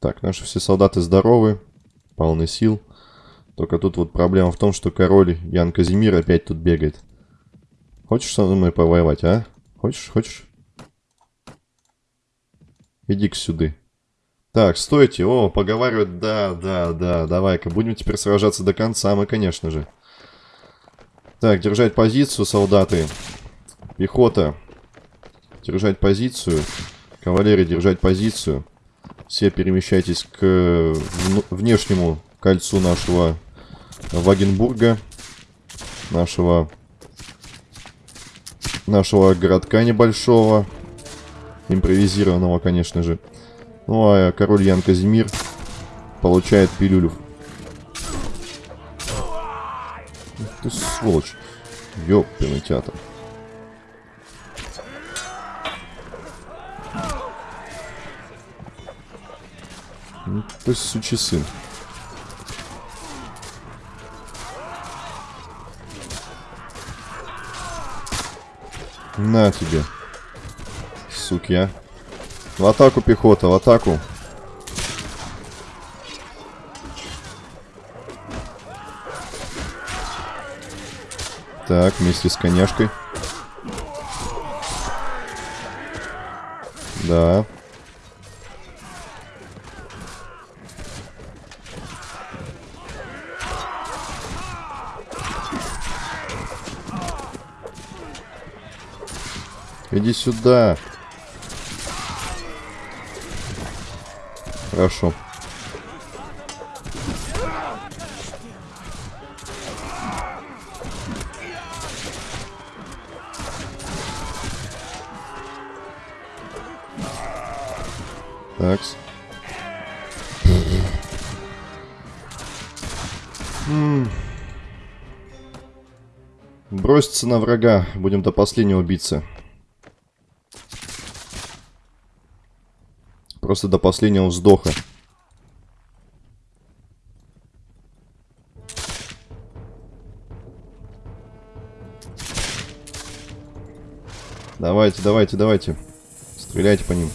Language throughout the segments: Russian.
Так, наши все солдаты здоровы, полны сил. Только тут вот проблема в том, что король Ян Казимир опять тут бегает. Хочешь со мной повоевать, а? Хочешь, хочешь? Иди-ка сюда. Так, стойте. О, поговаривают. Да, да, да. Давай-ка. Будем теперь сражаться до конца мы, конечно же. Так, держать позицию, солдаты. Пехота. Держать позицию. Кавалерия, держать позицию. Все перемещайтесь к внешнему кольцу нашего Вагенбурга. Нашего... Нашего городка небольшого. Импровизированного, конечно же. Ну, а король Ян Казимир получает пилюлю. Ты сволочь. Ёппиный театр. Ну, ты сучий сын. На тебе. Суки, а. В атаку, пехота, в атаку. Так, вместе с коняшкой. Да. Иди сюда. Хорошо. Такс. Броситься на врага. Будем до последнего биться. Просто до последнего вздоха. Давайте, давайте, давайте. Стреляйте по ним.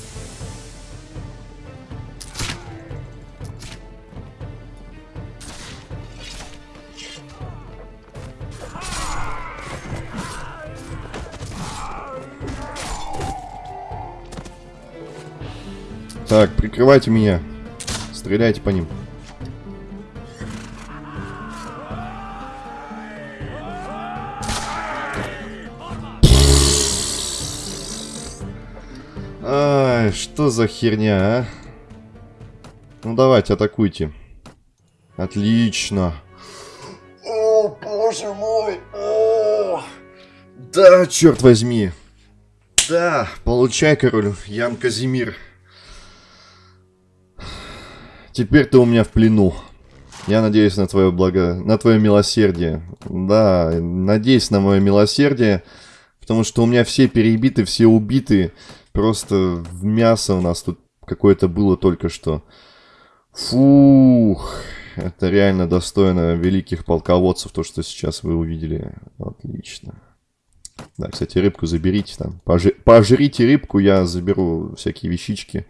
Так, прикрывайте меня. Стреляйте по ним. Ай, что за херня, а? Ну давайте, атакуйте. Отлично. О, боже мой. О! Да, черт возьми. Да, получай, король Ян Казимир. Теперь ты у меня в плену. Я надеюсь на твое благо... на твое милосердие. Да, надеюсь на мое милосердие, потому что у меня все перебиты, все убиты. Просто мясо у нас тут какое-то было только что. Фух, это реально достойно великих полководцев, то, что сейчас вы увидели. Отлично. Да, кстати, рыбку заберите там. Пожи... Пожрите рыбку, я заберу всякие вещички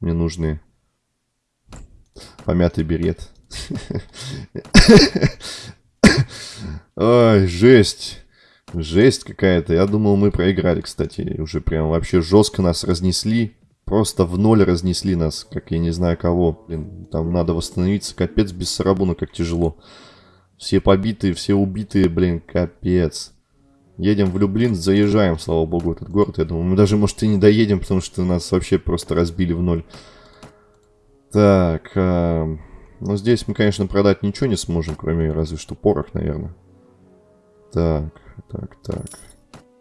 мне нужные. Помятый берет. Ой, жесть. Жесть какая-то. Я думал, мы проиграли, кстати. Уже прям вообще жестко нас разнесли. Просто в ноль разнесли нас, как я не знаю кого. Блин, там надо восстановиться. Капец, без сарабуна, как тяжело. Все побитые, все убитые, блин, капец. Едем в Люблин, заезжаем, слава богу, этот город. Я думаю, мы даже, может, и не доедем, потому что нас вообще просто разбили в ноль. Так, э, ну здесь мы, конечно, продать ничего не сможем, кроме разве что порох, наверное. Так, так, так.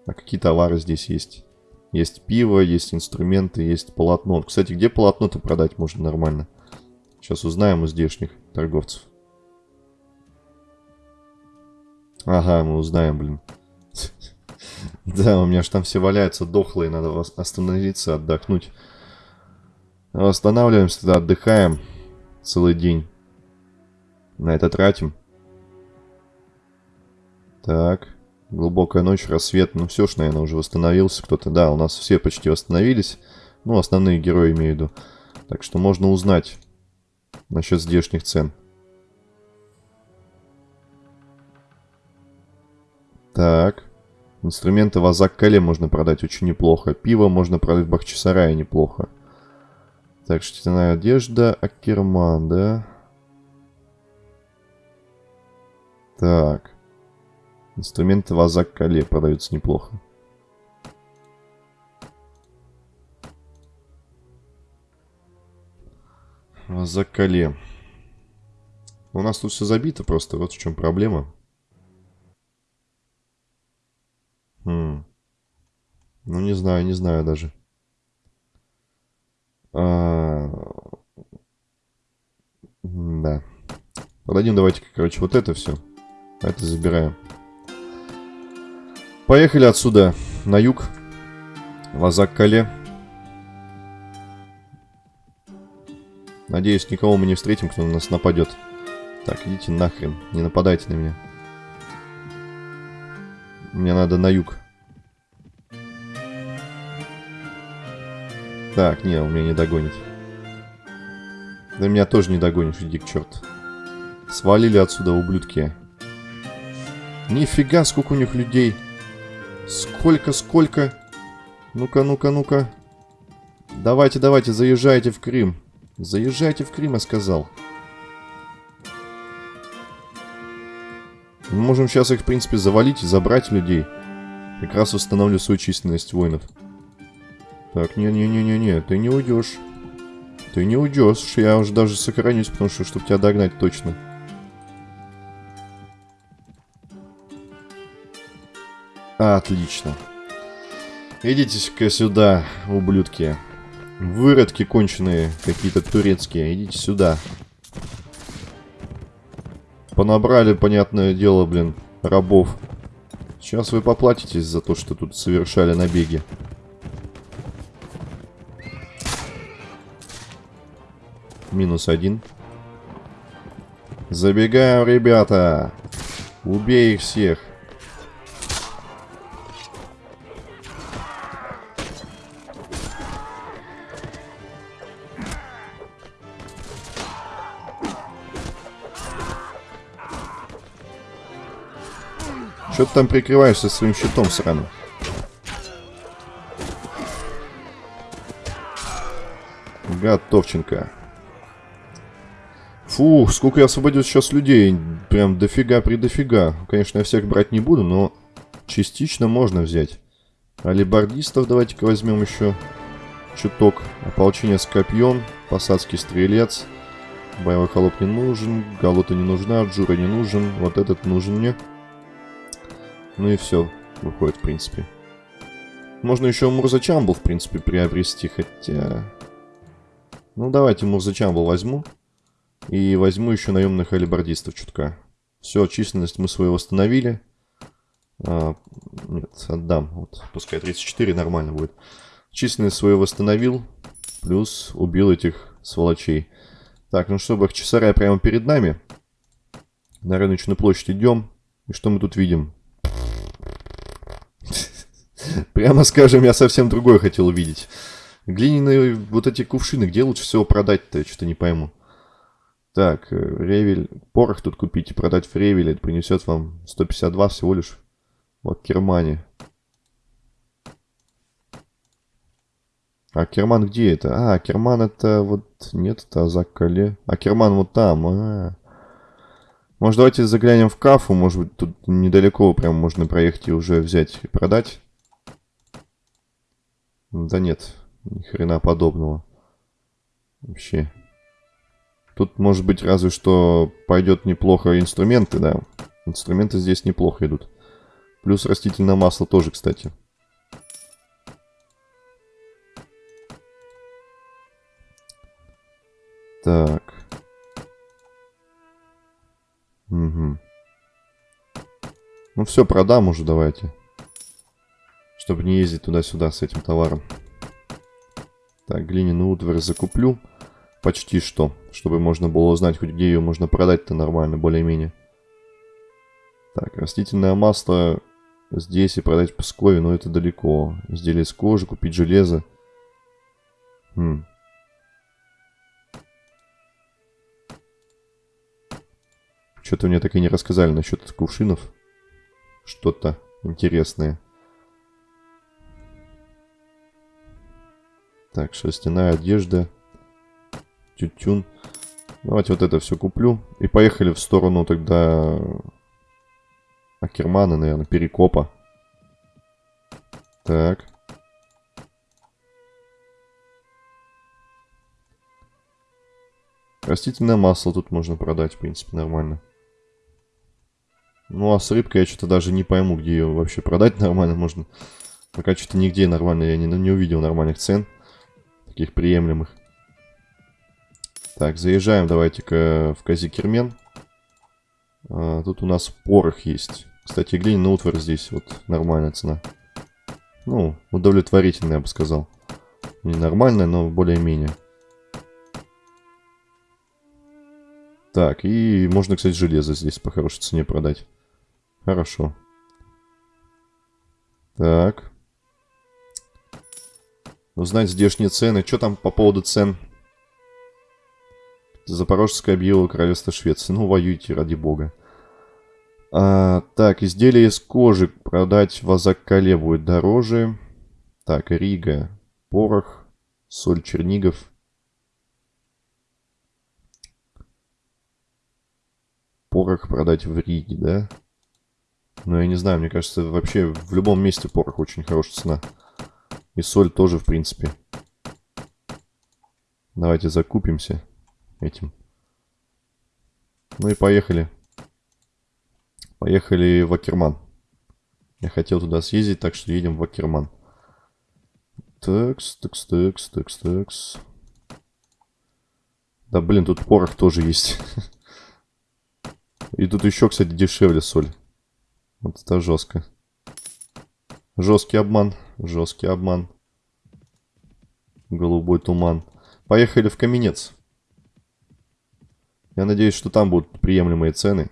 А какие товары здесь есть? Есть пиво, есть инструменты, есть полотно. Кстати, где полотно-то продать можно нормально? Сейчас узнаем у здешних торговцев. Ага, мы узнаем, блин. Да, у меня же там все валяются дохлые, надо остановиться, отдохнуть. Останавливаемся, тогда отдыхаем целый день. На это тратим. Так. Глубокая ночь, рассвет. Ну все ж, наверное, уже восстановился кто-то. Да, у нас все почти восстановились. Ну, основные герои имею в виду. Так что можно узнать, насчет здешних цен. Так. Инструменты в Азак-Кале можно продать очень неплохо. Пиво можно продать в Бахчисарае неплохо. Так, шерстяная одежда, Акерман, да? Так. Инструменты в Азак-Кале продаются неплохо. В Азак-Кале. У нас тут все забито просто, вот в чем проблема. Хм. Ну, не знаю, не знаю даже. А... Да. Продадим давайте, короче, вот это все. Это забираем. Поехали отсюда на юг. Лазак-Кале. Надеюсь, никого мы не встретим, кто на нас нападет. Так, идите нахрен. Не нападайте на меня. Мне надо на юг. Так, не, он меня не догонит. Да меня тоже не догонишь, иди к черту. Свалили отсюда, ублюдки. Нифига, сколько у них людей. Сколько, сколько. Ну-ка, ну-ка, ну-ка. Давайте, давайте, заезжайте в Крым. Заезжайте в Крым, я сказал. Мы можем сейчас их, в принципе, завалить и забрать людей. Как раз установлю свою численность воинов. Так, не-не-не-не-не, ты не уйдешь. Ты не уйдешь, я уже даже сохранюсь, потому что, чтобы тебя догнать точно. Отлично. Идите-ка сюда, ублюдки. Выродки конченые, какие-то турецкие. Идите сюда. Понабрали, понятное дело, блин, рабов. Сейчас вы поплатитесь за то, что тут совершали набеги. Минус один. Забегаем, ребята. Убей их всех. Что ты там прикрываешься своим щитом сраным? Готовченко. Фух, сколько я освободил сейчас людей. Прям дофига при дофига. Конечно, я всех брать не буду, но частично можно взять. Алибардистов давайте-ка возьмем еще чуток. Ополчение с копьем, посадский стрелец. Боевой холоп не нужен, галута не нужна, джура не нужен. Вот этот нужен мне. Ну и все, выходит, в принципе. Можно еще Мурзачамбл, в принципе, приобрести, хотя... Ну, давайте Мурзачамбл возьму. И возьму еще наемных алибардистов чутка. Все, численность мы свою восстановили. А, нет, отдам. Вот, пускай 34 нормально будет. Численность свою восстановил. Плюс убил этих сволочей. Так, ну что, Бахчисарай прямо перед нами. На рыночную площадь идем. И что мы тут видим? Прямо скажем, я совсем другое хотел увидеть. Глиняные вот эти кувшины, где лучше всего продать-то, что-то не пойму. Так, э, Ревель, порох тут купить и продать в Ревеле, это принесет вам 152 всего лишь в Кермане. А Керман где это? А, Керман это вот... Нет, это Азак-Кале. А Керман вот там. А -а -а. Может, давайте заглянем в Кафу. Может быть, тут недалеко прям можно проехать и уже взять и продать. Да нет, ни хрена подобного. Вообще. Тут, может быть, разве что пойдет неплохо инструменты, да. Инструменты здесь неплохо идут. Плюс растительное масло тоже, кстати. Так. Угу. Ну все, продам уже давайте. Чтобы не ездить туда-сюда с этим товаром. Так, глиняный утварь закуплю. Почти что. Чтобы можно было узнать, хоть где ее можно продать-то нормально, более-менее. Так, растительное масло здесь и продать в Пскове, но это далеко. Изделие из кожи, купить железо. Хм. Что-то мне так и не рассказали насчет кувшинов. Что-то интересное. Так, шерстяная одежда. Тютюн. Давайте вот это все куплю. И поехали в сторону тогда Акермана, наверное, Перекопа. Так. Растительное масло тут можно продать, в принципе, нормально. Ну, а с рыбкой я что-то даже не пойму, где ее вообще продать нормально можно. Пока что-то нигде нормально я не, не увидел нормальных цен. Таких приемлемых. Так, заезжаем давайте-ка в Казикермен. А, тут у нас порох есть. Кстати, глиняный утварь здесь вот нормальная цена. Ну, удовлетворительная, я бы сказал. Не нормальная, но более-менее. Так, и можно, кстати, железо здесь по хорошей цене продать. Хорошо. Так. Узнать здешние цены. Что там по поводу цен? Запорожское объявило королевство Швеции. Ну, воюйте, ради бога. А, так, изделия из кожи продать в Азаккале будет дороже. Так, Рига. Порох. Соль Чернигов. Порох продать в Риге, да? Ну, я не знаю, мне кажется, вообще в любом месте порох очень хорошая цена. И соль тоже, в принципе. Давайте закупимся этим. Ну и поехали. Поехали в Акерман. Я хотел туда съездить, так что едем в Акерман. Такс, такс, такс, такс, такс. Да блин, тут порох тоже есть. И тут еще, кстати, дешевле соль. Вот это жестко. Жесткий обман. Жесткий обман. Голубой туман. Поехали в Каменец. Я надеюсь, что там будут приемлемые цены.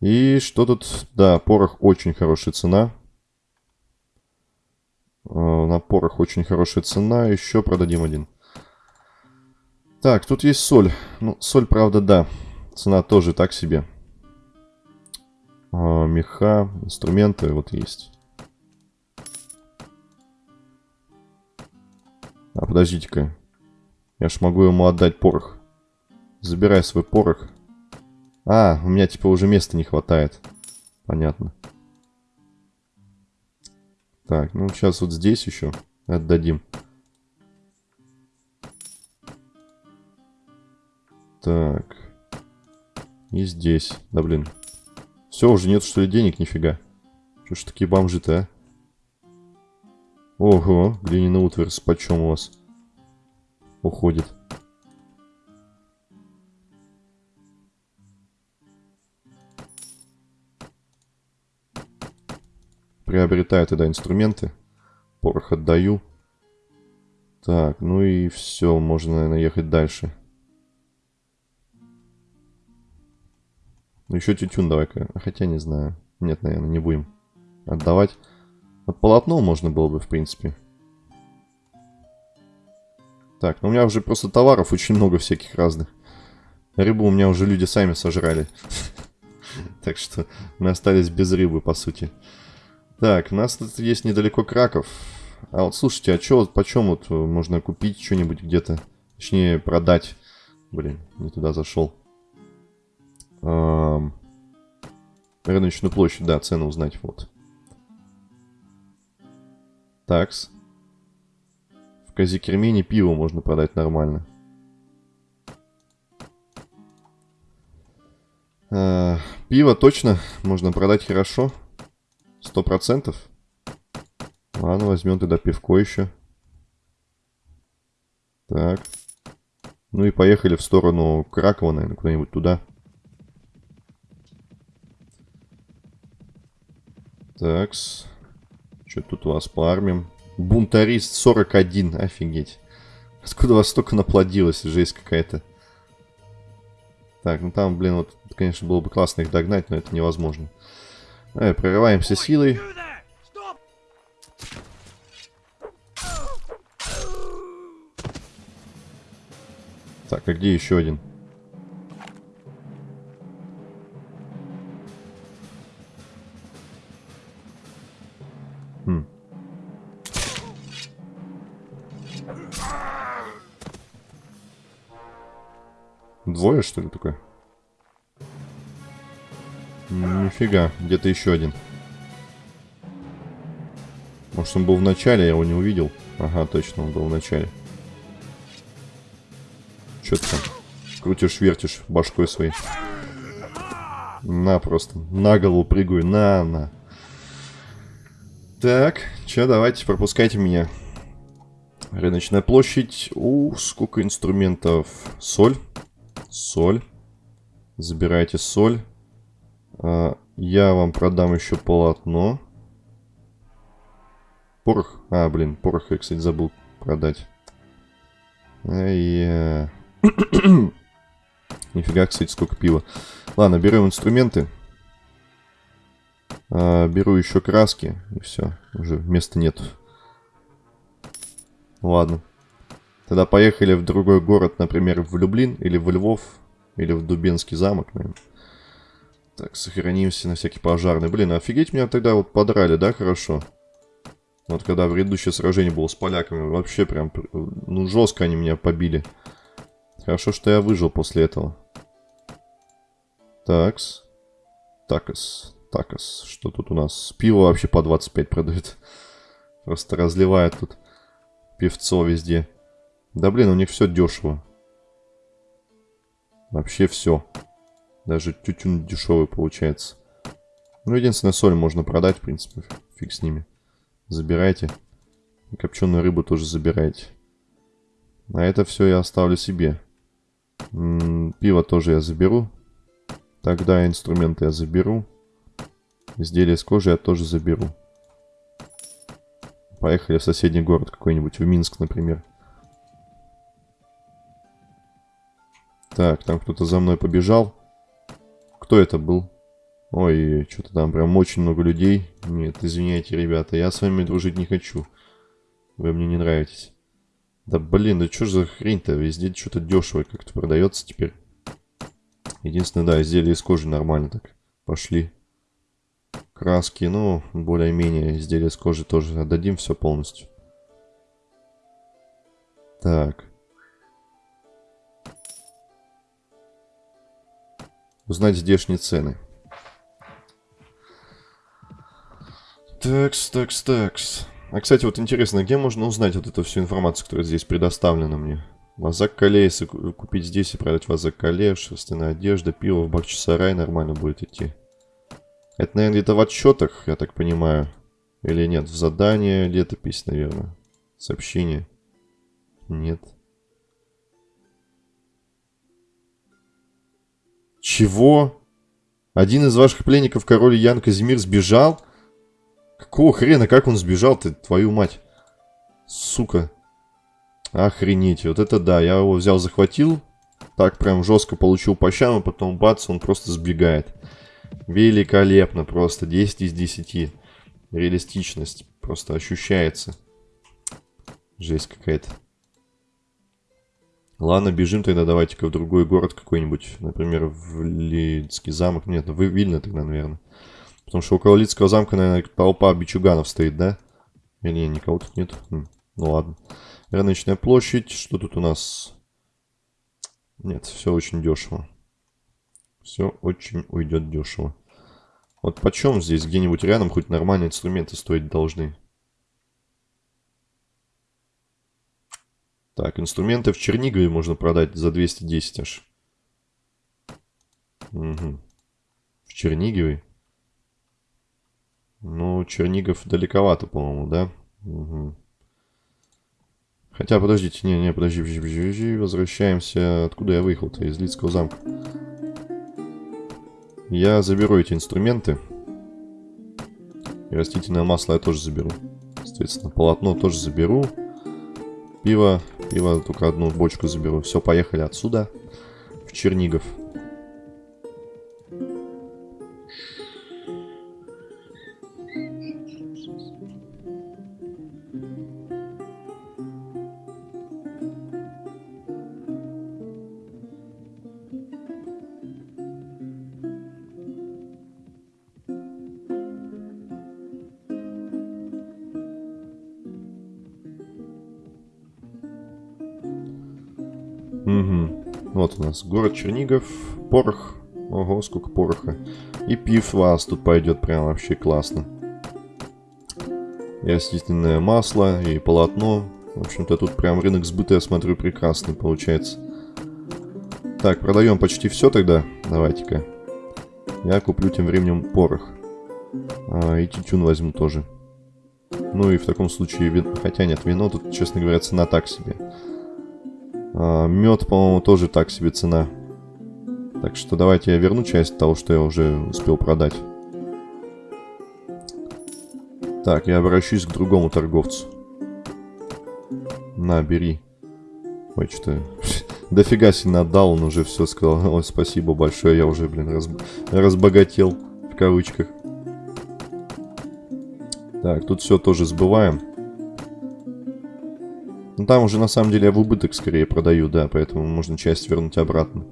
И что тут? Да, порох очень хорошая цена. Э, на порох очень хорошая цена. Еще продадим один. Так, тут есть соль. Ну, соль, правда, да. Цена тоже так себе. А, меха, инструменты вот есть. А, подождите-ка. Я ж могу ему отдать порох. Забирай свой порох. А, у меня типа уже места не хватает. Понятно. Так, ну сейчас вот здесь еще отдадим. Так. И здесь. Да блин. Все, уже нет что ли денег, нифига. Что ж такие бомжи-то, а? Ого, глиняный утварь, почем у вас? Уходит. Приобретаю тогда инструменты. Порох отдаю. Так, ну и все, можно, наверное, ехать дальше. Ну еще тютюн давай-ка. Хотя не знаю. Нет, наверное, не будем отдавать. Вот полотно можно было бы, в принципе. Так, ну у меня уже просто товаров очень много всяких разных. Рыбу у меня уже люди сами сожрали. Так что мы остались без рыбы, по сути. Так, у нас тут есть недалеко Краков. А вот слушайте, а что почем вот можно купить что-нибудь где-то? Точнее, продать. Блин, не туда зашел. Рыночную площадь, да, цену узнать, вот. Такс. Казикермене пиво можно продать нормально. А, пиво точно можно продать хорошо. Сто процентов. Ладно, возьмем тогда пивко еще. Так. Ну и поехали в сторону Кракова, наверное, куда-нибудь туда. Такс. Что тут у вас по армиям? Бунтарист 41, офигеть. Откуда вас столько наплодилось, жесть какая-то. Так, ну там, блин, вот, конечно, было бы классно их догнать, но это невозможно. Давай, прорываемся силой. Так, а где еще один? Двое, что ли, такое? Нифига, где-то еще один. Может, он был в начале, я его не увидел. Ага, точно, он был в начале. Что ты там? Крутишь, вертишь башкой своей. На, просто. На голову прыгаю. На, на. Так, что, давайте, пропускайте меня. Рыночная площадь. У, сколько инструментов. Соль. Соль. Забирайте соль. А, я вам продам еще полотно. Порох. А, блин, порох я, кстати, забыл продать. Ай Нифига, кстати, сколько пива. Ладно, берем инструменты. А, беру еще краски. И все, уже места нет. Ладно. Тогда поехали в другой город, например, в Люблин или в Львов, или в Дубинский замок, наверное. Так, сохранимся на всякий пожарный. Блин, офигеть, меня тогда вот подрали, да, хорошо? Вот когда предыдущее сражение было с поляками, вообще прям, ну, жестко они меня побили. Хорошо, что я выжил после этого. Такс. Такас. Такас. Что тут у нас? Пиво вообще по 25 продают. Просто разливает тут певцо везде. Да блин, у них все дешево. Вообще все. Даже тютюн дешевый получается. Ну, единственное, соль можно продать, в принципе. Фиг с ними. Забирайте. копченую рыбу тоже забирайте. А это все я оставлю себе. М -м, пиво тоже я заберу. Тогда инструменты я заберу. Изделия с кожи я тоже заберу. Поехали в соседний город какой-нибудь, в Минск, например. Так, там кто-то за мной побежал. Кто это был? Ой, что-то там прям очень много людей. Нет, извиняйте, ребята, я с вами дружить не хочу. Вы мне не нравитесь. Да блин, да что за хрень-то? Везде что-то дешево как-то продается теперь. Единственное, да, изделия из кожи нормально так. Пошли. Краски, ну, более-менее изделия из кожи тоже отдадим все полностью. Так. Узнать здешние цены. Такс, такс, такс. А, кстати, вот интересно, где можно узнать вот эту всю информацию, которая здесь предоставлена мне? Вазак Кале, если купить здесь и продать Вазак Кале, шерстяная одежда, пиво в Бахчисарай нормально будет идти. Это, наверное, где-то в отчетах, я так понимаю. Или нет, в задание, летопись, наверное. Сообщение. Нет. Чего? Один из ваших пленников, король Ян Казимир, сбежал? Какого хрена, как он сбежал ты, твою мать? Сука. Охренеть, вот это да, я его взял, захватил. Так прям жестко получил по щам, а потом бац, он просто сбегает. Великолепно, просто 10 из 10. Реалистичность просто ощущается. Жесть какая-то. Ладно, бежим тогда, давайте-ка в другой город какой-нибудь. Например, в Лидский замок. Нет, в Вильно тогда, наверное. Потому что около Лидского замка, наверное, толпа бичуганов стоит, да? Или не, никого тут нет? Хм, ну ладно. Рыночная площадь. Что тут у нас? Нет, все очень дешево. Все очень уйдет дешево. Вот почем здесь где-нибудь рядом хоть нормальные инструменты стоить должны? Так, инструменты в Чернигове можно продать за 210 аж. Угу. В Чернигове? Ну, Чернигов далековато, по-моему, да? Угу. Хотя, подождите, не, не, подожди, подожди, подожди, возвращаемся. Откуда я выехал-то? Из Лицкого замка. Я заберу эти инструменты. И растительное масло я тоже заберу. Соответственно, полотно тоже заберу. Пиво Пиво только одну бочку заберу. Все, поехали отсюда. В Чернигов. Вот у нас город Чернигов, порох. Ого, сколько пороха. И пив вас тут пойдет прям вообще классно. И растительное масло, и полотно. В общем-то, тут прям рынок сбыта, я смотрю, прекрасный получается. Так, продаем почти все тогда. Давайте-ка. Я куплю тем временем порох. А, и тютюн возьму тоже. Ну и в таком случае, вин... хотя нет, вино тут, честно говоря, цена так себе. А, мед, по-моему, тоже так себе цена. Так что давайте я верну часть того, что я уже успел продать. Так, я обращусь к другому торговцу. На, бери. Ой, что-то... Дофига сильно отдал, он уже все сказал. Ой, спасибо большое, я уже, блин, раз... разбогател. В кавычках. Так, тут все тоже сбываем. Ну, там уже, на самом деле, я в убыток скорее продаю, да, поэтому можно часть вернуть обратно.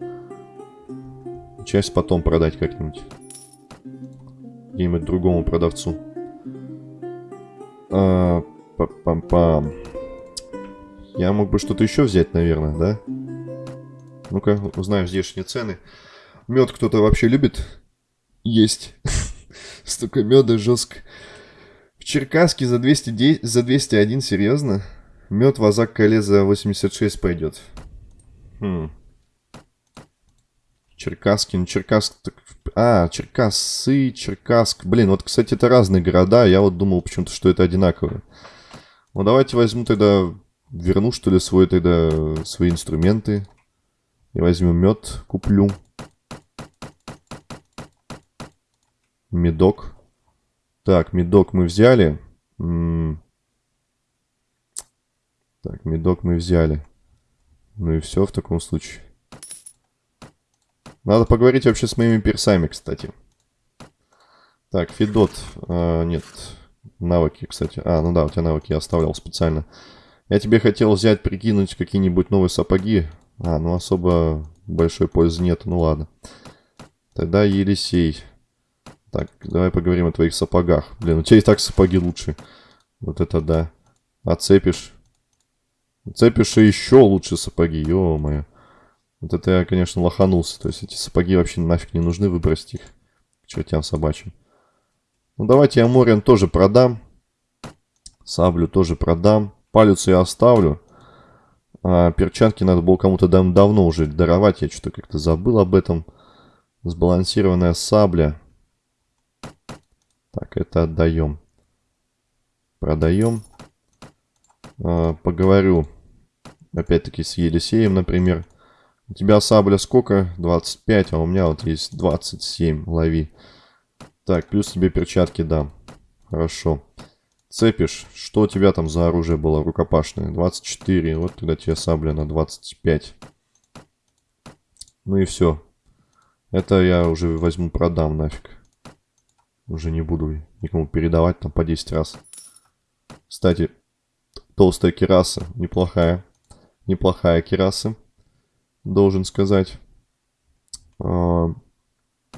Часть потом продать как-нибудь. Где-нибудь другому продавцу. А, Пам-пам-пам. Я мог бы что-то еще взять, наверное, да? Ну-ка, узнаем здешние цены. Мед кто-то вообще любит есть. Столько меда жестко. В Черкаске за, 200, за 201, серьезно? Мед вазак коле за 86 пойдет. Хм. Черкаскин, Черкасск... А, Черкассы, Черкасск. Блин, вот, кстати, это разные города. Я вот думал почему-то, что это одинаково. Ну, давайте возьму тогда... Верну, что ли, свой тогда... Свои инструменты. И возьму мед, куплю. Медок. Так, медок мы взяли. М -м так, медок мы взяли. Ну и все в таком случае. Надо поговорить вообще с моими персами, кстати. Так, Федот. А, нет, навыки, кстати. А, ну да, у тебя навыки я оставлял специально. Я тебе хотел взять, прикинуть какие-нибудь новые сапоги. А, ну особо большой пользы нет, ну ладно. Тогда Елисей. Так, давай поговорим о твоих сапогах. Блин, у тебя и так сапоги лучше. Вот это да. Оцепишь. Оцепишь и еще лучше сапоги, ё-моё. Вот это я, конечно, лоханулся. То есть эти сапоги вообще нафиг не нужны, выбросить их к чертям собачьим. Ну, давайте я Мориан тоже продам. Саблю тоже продам. Палец я оставлю. А перчатки надо было кому-то дав давно уже даровать. Я что-то как-то забыл об этом. Сбалансированная сабля. Так, это отдаем. Продаем. А, поговорю. Опять-таки с Елисеем, например. У тебя сабля сколько? 25, а у меня вот есть 27. Лови. Так, плюс тебе перчатки дам. Хорошо. Цепишь. Что у тебя там за оружие было рукопашное? 24. Вот тогда тебе сабля на 25. Ну и все. Это я уже возьму, продам нафиг. Уже не буду никому передавать там по 10 раз. Кстати, толстая кераса. Неплохая. Неплохая кераса должен сказать. А,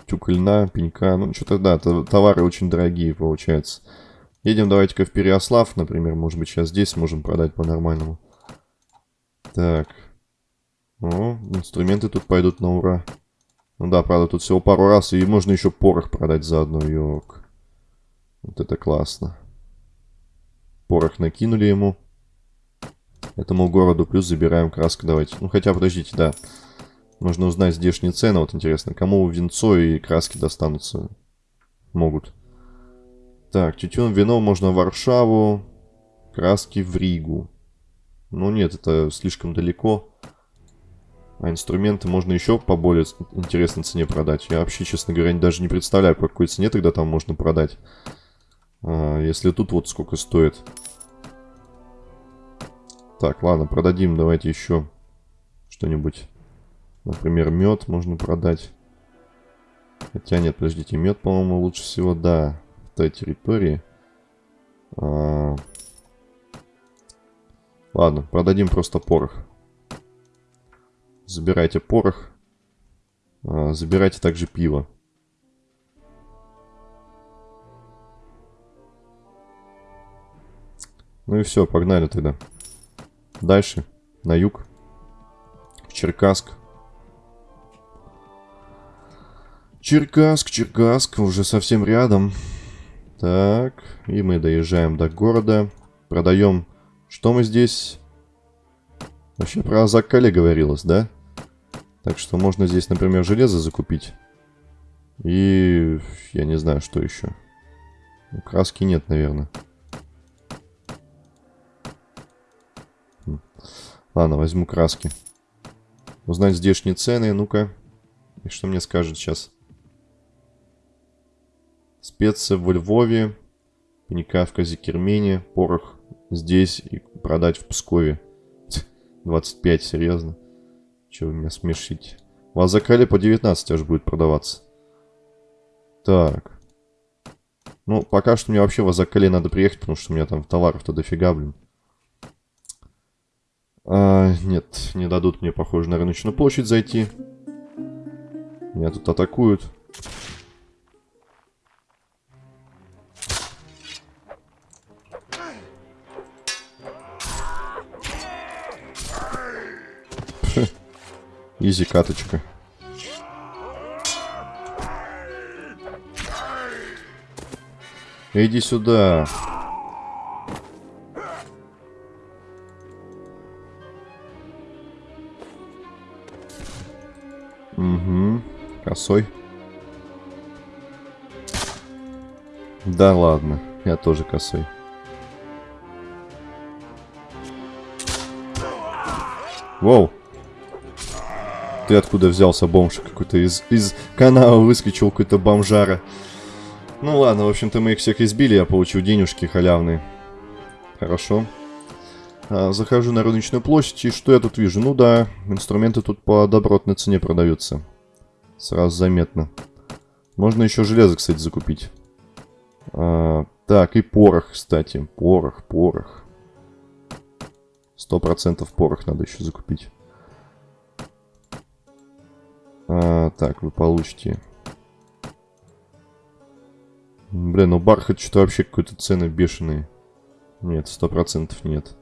тюк льна, пенька. Ну, что-то, да, товары очень дорогие, получается. Едем давайте-ка в Переослав, например. Может быть, сейчас здесь можем продать по-нормальному. Так. О, инструменты тут пойдут на ура. Ну да, правда, тут всего пару раз. И можно еще порох продать заодно. Йок. Вот это классно. Порох накинули ему этому городу. Плюс забираем краску. Давайте. Ну, хотя, подождите, да. Нужно узнать здешние цены. Вот интересно, кому винцо и краски достанутся? Могут. Так, тютюн, вино можно в Варшаву. Краски в Ригу. Ну нет, это слишком далеко. А инструменты можно еще по более интересной цене продать. Я вообще, честно говоря, даже не представляю, по какой цене тогда там можно продать. А, если тут вот сколько стоит. Так, ладно, продадим давайте еще что-нибудь. Например, мед можно продать. Хотя нет, подождите, мед, по-моему, лучше всего, да, в той территории. А... Ладно, продадим просто порох. Забирайте порох. А, забирайте также пиво. Ну и все, погнали тогда. Дальше, на юг. Черкасск. Черкасск, Черкасск, уже совсем рядом. Так, и мы доезжаем до города. Продаем... Что мы здесь? Вообще про Азаккале говорилось, да? Так что можно здесь, например, железо закупить. И я не знаю, что еще. Краски нет, наверное. Ладно, возьму краски. Узнать здешние цены, ну-ка. И что мне скажет сейчас? Специя во Львове, паника в Казикермене, порох здесь и продать в Пскове. 25, серьезно? Че вы меня смешите? У вас закали по 19 аж будет продаваться. Так. Ну, пока что мне вообще в Азакале надо приехать, потому что у меня там товаров-то дофига, блин. А, нет, не дадут мне, похоже, на рыночную площадь зайти. Меня тут атакуют. Изи каточка. Иди сюда. Косой. Да ладно, я тоже косой. Воу. Ты откуда взялся, бомж? Какой-то из, из канала выскочил какой-то бомжара. Ну ладно, в общем-то мы их всех избили, я получил денежки халявные. Хорошо. А, захожу на рыночную площадь, и что я тут вижу? Ну да, инструменты тут по добротной цене продаются. Сразу заметно. Можно еще железо, кстати, закупить. А, так, и порох, кстати. Порох, порох. Сто процентов порох надо еще закупить. А, так, вы получите... Блин, ну бархат что-то вообще какой-то цены бешеные. Нет, сто процентов нет.